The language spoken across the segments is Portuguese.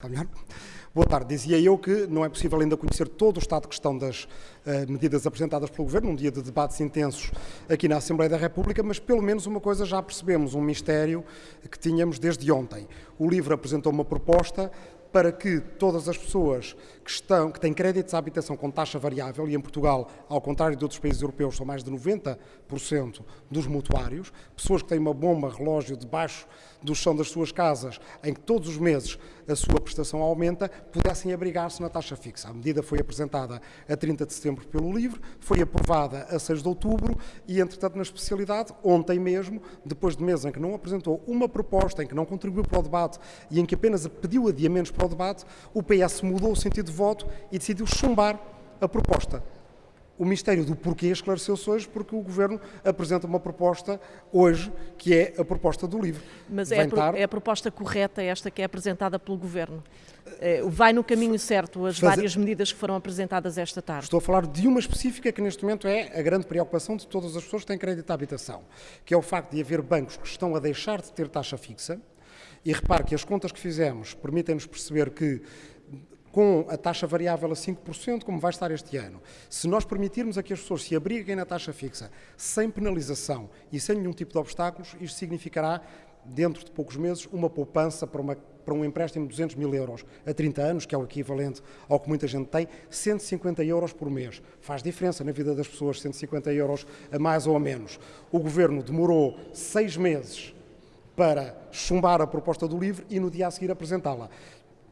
Está melhor? Boa tarde. Dizia eu que não é possível ainda conhecer todo o estado de questão das uh, medidas apresentadas pelo Governo, num dia de debates intensos aqui na Assembleia da República, mas pelo menos uma coisa já percebemos, um mistério que tínhamos desde ontem. O LIVRE apresentou uma proposta para que todas as pessoas que, estão, que têm créditos à habitação com taxa variável, e em Portugal, ao contrário de outros países europeus, são mais de 90% dos mutuários, pessoas que têm uma bomba relógio debaixo do chão das suas casas, em que todos os meses a sua prestação aumenta, pudessem abrigar-se na taxa fixa. A medida foi apresentada a 30 de setembro pelo LIVRE, foi aprovada a 6 de outubro e, entretanto, na especialidade, ontem mesmo, depois de meses em que não apresentou uma proposta, em que não contribuiu para o debate e em que apenas pediu adiamentos para o debate, o PS mudou o sentido de voto e decidiu chumbar a proposta. O mistério do porquê esclareceu-se hoje porque o Governo apresenta uma proposta hoje que é a proposta do LIVRE. Mas é a, é a, proposta correta esta que é apresentada pelo Governo? É, vai no caminho certo as Fazer... várias medidas que foram apresentadas esta tarde? Estou a falar de uma específica que neste momento é a grande preocupação de todas as pessoas que têm crédito à habitação, que é o facto de haver bancos que estão a deixar de ter taxa fixa, e repare que as contas que fizemos permitem-nos perceber que com a taxa variável a 5%, como vai estar este ano, se nós permitirmos a que as pessoas se abriguem na taxa fixa sem penalização e sem nenhum tipo de obstáculos, isto significará, dentro de poucos meses, uma poupança para, uma, para um empréstimo de 200 mil euros a 30 anos, que é o equivalente ao que muita gente tem, 150 euros por mês. Faz diferença na vida das pessoas, 150 euros a mais ou a menos. O Governo demorou seis meses para chumbar a proposta do LIVRE e no dia a seguir apresentá-la.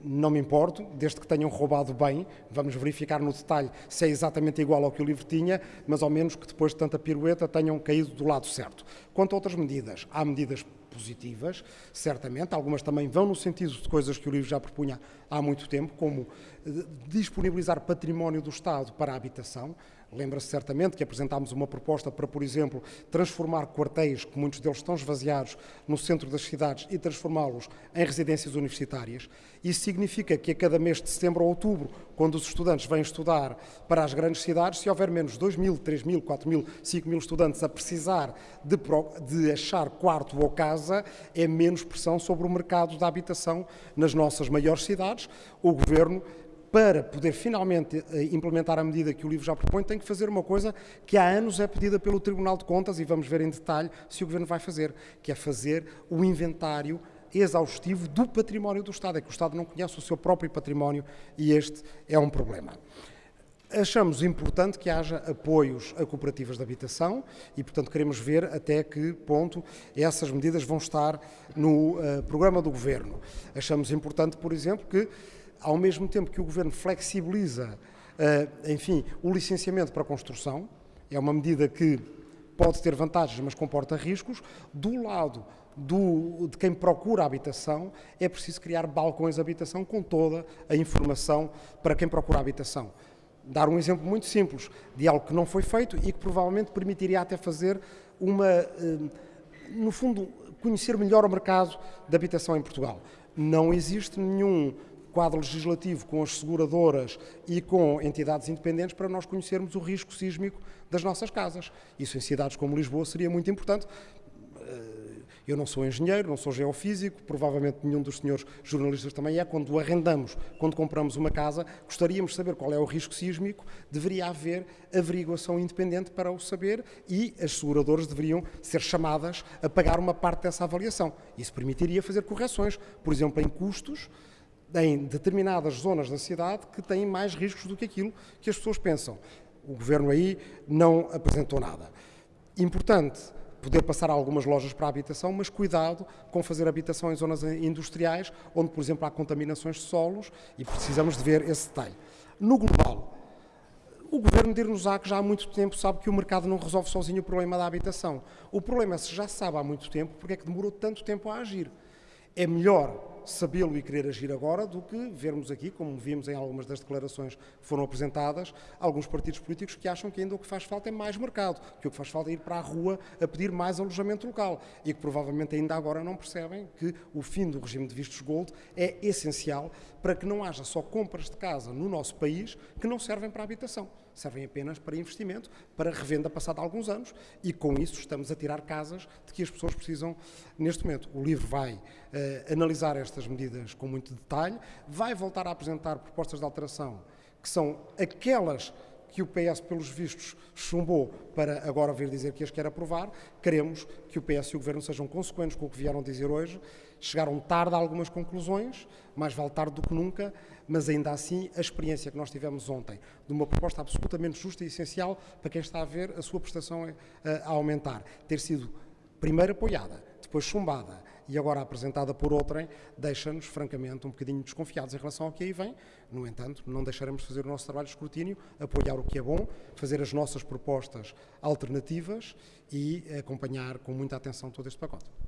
Não me importo, desde que tenham roubado bem, vamos verificar no detalhe se é exatamente igual ao que o livro tinha, mas ao menos que depois de tanta pirueta tenham caído do lado certo. Quanto a outras medidas, há medidas positivas, certamente, algumas também vão no sentido de coisas que o livro já propunha há muito tempo, como eh, disponibilizar património do Estado para a habitação, Lembra-se certamente que apresentámos uma proposta para, por exemplo, transformar quartéis, que muitos deles estão esvaziados, no centro das cidades e transformá-los em residências universitárias. Isso significa que a cada mês de setembro ou outubro, quando os estudantes vêm estudar para as grandes cidades, se houver menos 2 mil, 3 mil, 4 mil, 5 mil estudantes a precisar de, de achar quarto ou casa, é menos pressão sobre o mercado da habitação nas nossas maiores cidades. O Governo para poder finalmente eh, implementar a medida que o livro já propõe, tem que fazer uma coisa que há anos é pedida pelo Tribunal de Contas, e vamos ver em detalhe se o Governo vai fazer, que é fazer o inventário exaustivo do património do Estado. É que o Estado não conhece o seu próprio património e este é um problema. Achamos importante que haja apoios a cooperativas de habitação e, portanto, queremos ver até que ponto essas medidas vão estar no uh, programa do Governo. Achamos importante, por exemplo, que ao mesmo tempo que o Governo flexibiliza, uh, enfim, o licenciamento para construção, é uma medida que pode ter vantagens, mas comporta riscos, do lado do, de quem procura habitação, é preciso criar balcões de habitação com toda a informação para quem procura habitação. Dar um exemplo muito simples de algo que não foi feito e que provavelmente permitiria até fazer uma, eh, no fundo, conhecer melhor o mercado de habitação em Portugal. Não existe nenhum quadro legislativo com as seguradoras e com entidades independentes para nós conhecermos o risco sísmico das nossas casas. Isso em cidades como Lisboa seria muito importante. Eu não sou engenheiro, não sou geofísico, provavelmente nenhum dos senhores jornalistas também é. Quando arrendamos, quando compramos uma casa, gostaríamos de saber qual é o risco sísmico, deveria haver averiguação independente para o saber e as seguradoras deveriam ser chamadas a pagar uma parte dessa avaliação. Isso permitiria fazer correções, por exemplo, em custos em determinadas zonas da cidade que têm mais riscos do que aquilo que as pessoas pensam. O governo aí não apresentou nada. Importante poder passar algumas lojas para a habitação, mas cuidado com fazer habitação em zonas industriais, onde, por exemplo, há contaminações de solos e precisamos de ver esse detalhe. No global, o governo dir-nos-á que já há muito tempo sabe que o mercado não resolve sozinho o problema da habitação. O problema é se já sabe há muito tempo, porque é que demorou tanto tempo a agir. É melhor sabê-lo e querer agir agora do que vermos aqui, como vimos em algumas das declarações que foram apresentadas, alguns partidos políticos que acham que ainda o que faz falta é mais mercado, que o que faz falta é ir para a rua a pedir mais alojamento local e que provavelmente ainda agora não percebem que o fim do regime de vistos gold é essencial para que não haja só compras de casa no nosso país que não servem para a habitação. Servem apenas para investimento, para revenda passada alguns anos e com isso estamos a tirar casas de que as pessoas precisam neste momento. O livro vai uh, analisar estas medidas com muito detalhe, vai voltar a apresentar propostas de alteração que são aquelas que o PS, pelos vistos, chumbou para agora vir dizer que as quer aprovar. Queremos que o PS e o Governo sejam consequentes com o que vieram dizer hoje. Chegaram tarde a algumas conclusões, mais vale tarde do que nunca, mas ainda assim a experiência que nós tivemos ontem de uma proposta absolutamente justa e essencial para quem está a ver a sua prestação a, a aumentar, ter sido primeiro apoiada, depois chumbada e agora apresentada por outrem, deixa-nos, francamente, um bocadinho desconfiados em relação ao que aí vem. No entanto, não deixaremos de fazer o nosso trabalho de escrutínio, apoiar o que é bom, fazer as nossas propostas alternativas e acompanhar com muita atenção todo este pacote.